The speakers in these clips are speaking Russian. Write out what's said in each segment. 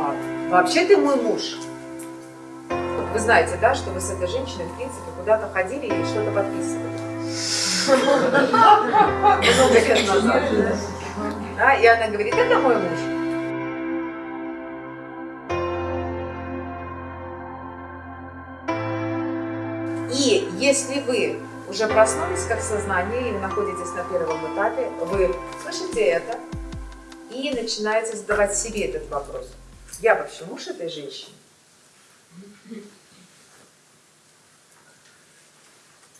А, вообще ты мой муж. Вы знаете, да, что вы с этой женщиной, в принципе, куда-то ходили и что-то подписывали. Много лет назад. И она говорит, это мой муж. И если вы уже проснулись как сознание или находитесь на первом этапе, вы слышите это и начинаете задавать себе этот вопрос. Я вообще муж этой женщины?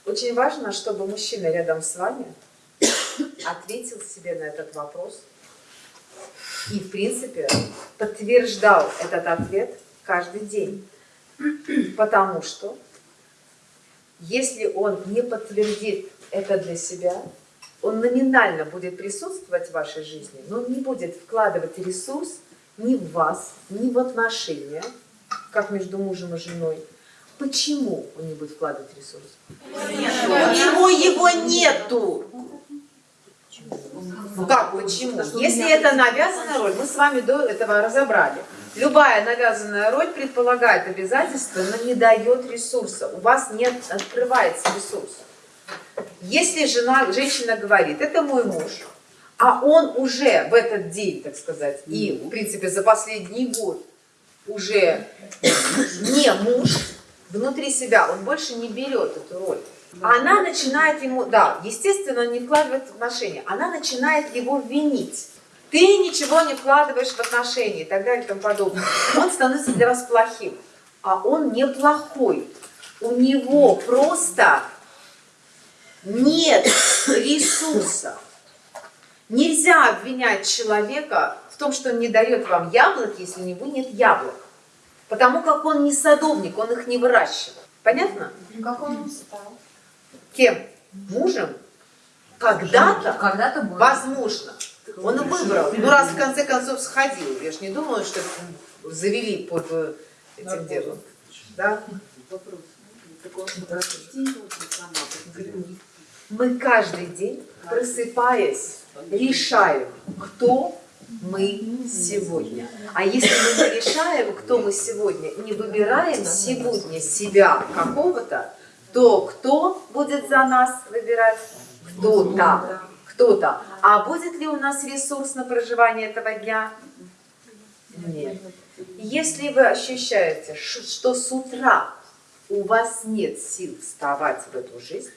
Очень важно, чтобы мужчина рядом с вами ответил себе на этот вопрос и, в принципе, подтверждал этот ответ каждый день. Потому что если он не подтвердит это для себя, он номинально будет присутствовать в вашей жизни, но не будет вкладывать ресурс ни в вас, ни в отношения, как между мужем и женой. Почему он не будет вкладывать ресурс? У него его нету. Как, почему? Если это навязанная роль, мы с вами до этого разобрали. Любая навязанная роль предполагает обязательства, но не дает ресурса. У вас не открывается ресурс. Если жена, женщина говорит, это мой муж, а он уже в этот день, так сказать, и, в принципе, за последний год уже не муж, внутри себя, он больше не берет эту роль. Она начинает ему, да, естественно, не вкладывает в отношения, она начинает его винить ты ничего не вкладываешь в отношения и так далее и тому подобное. Он становится для вас плохим. А он не плохой. У него просто нет ресурса. Нельзя обвинять человека в том, что он не дает вам яблок, если у него нет яблок. Потому как он не садовник, он их не выращивает. Понятно? Как он стал? Кем? Мужем? Когда-то, Когда возможно. Он выбрал. Ну, раз в конце концов сходил. Я же не думаю, что завели под э, этим делом. Да? Мы каждый день, просыпаясь, решаем, кто мы сегодня. А если мы не решаем, кто мы сегодня, не выбираем сегодня себя какого-то, то кто будет за нас выбирать? Кто-то кто-то. А будет ли у нас ресурс на проживание этого дня? Нет. Если вы ощущаете, что с утра у вас нет сил вставать в эту жизнь,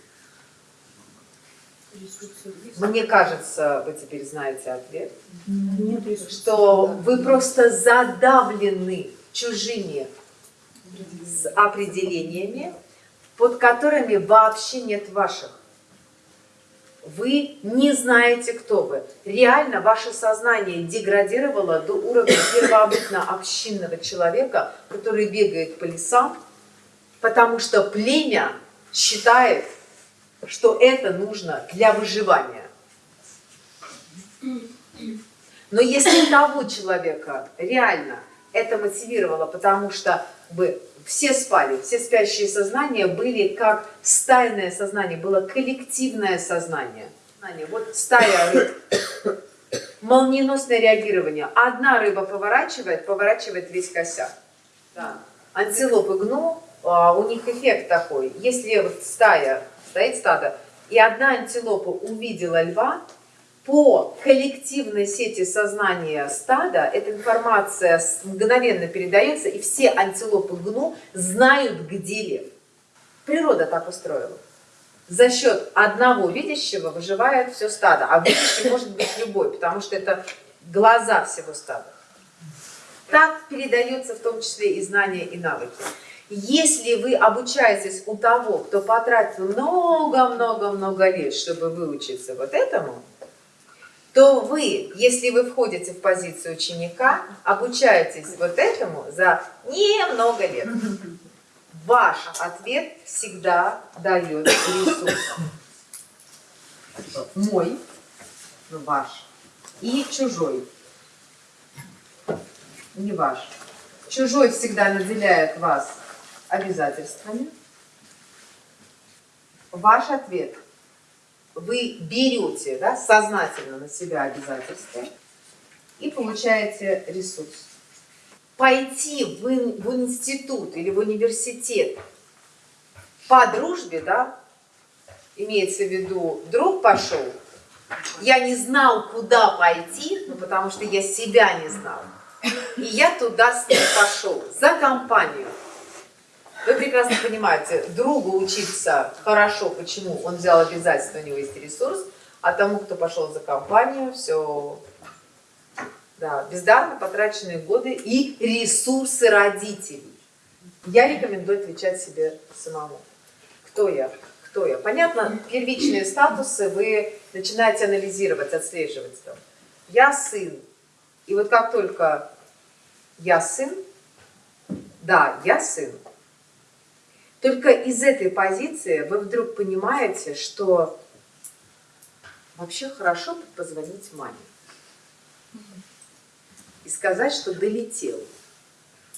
мне кажется, вы теперь знаете ответ, что вы просто задавлены чужими определениями, под которыми вообще нет ваших. Вы не знаете, кто вы. Реально ваше сознание деградировало до уровня первобытно-общинного человека, который бегает по лесам, потому что племя считает, что это нужно для выживания. Но если того человека реально это мотивировало, потому что бы все спали, все спящие сознания были как стайное сознание, было коллективное сознание. Вот стая рыб, молниеносное реагирование. Одна рыба поворачивает, поворачивает весь косяк. Да. Антилопы гну, а, у них эффект такой. Если стая, стоит стадо, и одна антилопа увидела льва, по коллективной сети сознания стада эта информация мгновенно передается, и все антилопы гну знают, где лев. Природа так устроила. За счет одного видящего выживает все стадо, а видящий может быть любой, потому что это глаза всего стада. Так передается в том числе и знания, и навыки. Если вы обучаетесь у того, кто потратил много-много-много лет, чтобы выучиться вот этому, то вы, если вы входите в позицию ученика, обучаетесь вот этому за немного лет. Ваш ответ всегда дает ресурс. Мой, ваш, и чужой. Не ваш. Чужой всегда наделяет вас обязательствами. Ваш ответ – вы берете да, сознательно на себя обязательства и получаете ресурс. пойти в, в институт или в университет по дружбе, да, имеется в виду, друг пошел, я не знал, куда пойти, ну, потому что я себя не знал. И я туда с ним пошел, за компанию. Вы прекрасно понимаете, другу учиться хорошо, почему? Он взял обязательство, у него есть ресурс, а тому, кто пошел за компанию, все, да, бездарно потраченные годы и ресурсы родителей. Я рекомендую отвечать себе самому. Кто я? Кто я? Понятно, первичные статусы вы начинаете анализировать, отслеживать там. Я сын. И вот как только я сын, да, я сын, только из этой позиции вы вдруг понимаете, что вообще хорошо позвонить маме и сказать, что долетел,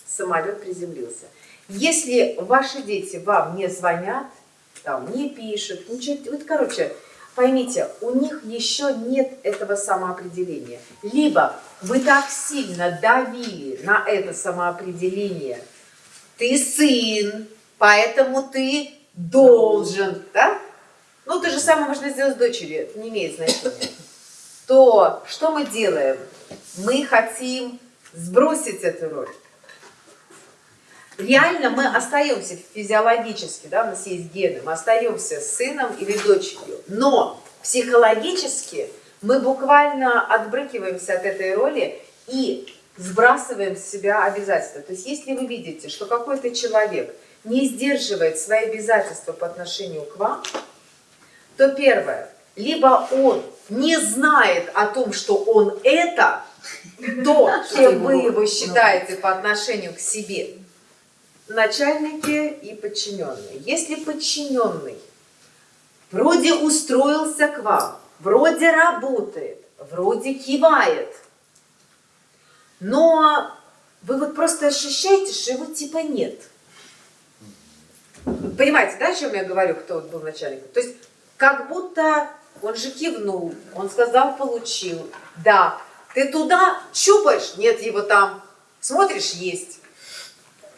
самолет приземлился. Если ваши дети вам не звонят, там, не пишут, ничего, вот, короче, поймите, у них еще нет этого самоопределения. Либо вы так сильно давили на это самоопределение, ты сын, поэтому ты должен, да? Ну, то же самое можно сделать с дочерью, это не имеет значения. То что мы делаем? Мы хотим сбросить эту роль. Реально мы остаемся физиологически, да, у нас есть гены, мы остаемся сыном или дочерью, но психологически мы буквально отбрыкиваемся от этой роли и сбрасываем с себя обязательства. То есть если вы видите, что какой-то человек не сдерживает свои обязательства по отношению к вам, то первое, либо он не знает о том, что он это, то, кем вы его считаете по отношению к себе, начальники и подчиненные. Если подчиненный вроде устроился к вам, вроде работает, вроде кивает, но вы вот просто ощущаете, что его типа нет. Понимаете, да, о чем я говорю, кто вот был начальником? То есть как будто он же кивнул, он сказал, получил. Да, ты туда щупаешь, нет его там. Смотришь, есть.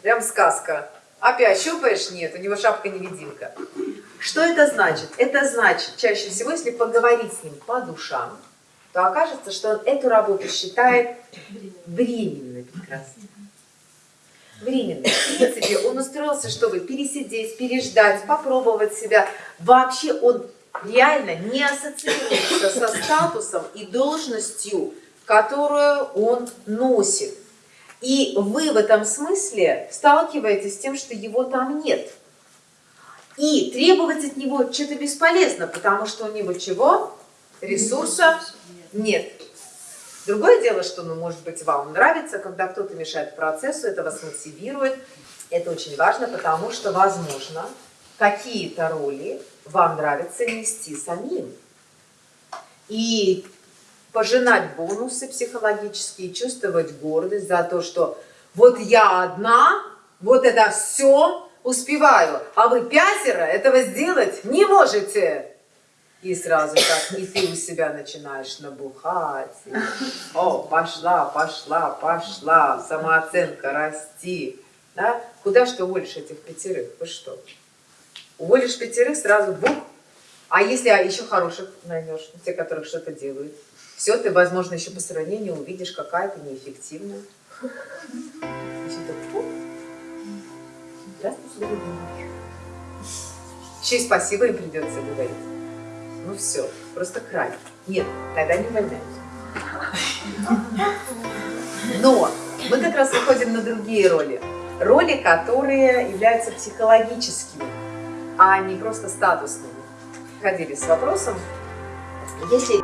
Прям сказка. Опять щупаешь, нет, у него шапка-невидимка. Что это значит? Это значит, чаще всего, если поговорить с ним по душам, то окажется, что он эту работу считает временной прекрасно. Временной. В принципе, он устроился, чтобы пересидеть, переждать, попробовать себя. Вообще он реально не ассоциируется со статусом и должностью, которую он носит. И вы в этом смысле сталкиваетесь с тем, что его там нет. И требовать от него что-то бесполезно, потому что у него чего? Ресурса нет. Другое дело, что, ну, может быть, вам нравится, когда кто-то мешает процессу, это вас мотивирует. Это очень важно, потому что, возможно, какие-то роли вам нравится нести самим. И пожинать бонусы психологические, чувствовать гордость за то, что вот я одна, вот это все успеваю, а вы пятеро этого сделать не можете. И сразу так, и ты у себя начинаешь набухать. И, О, пошла, пошла, пошла, самооценка расти. Да? Куда что уволишь этих пятерых? Вы что? Уволишь пятерых, сразу бух. А если еще хороших наймешь, те, которых что-то делают? Все, ты, возможно, еще по сравнению увидишь, какая ты неэффективная. Здравствуйте, дорогие. Еще и спасибо им придется говорить. Ну все, просто край. Нет, тогда не увольняйте. Но мы как раз выходим на другие роли. Роли, которые являются психологическими, а не просто статусными. Ходили с вопросом, если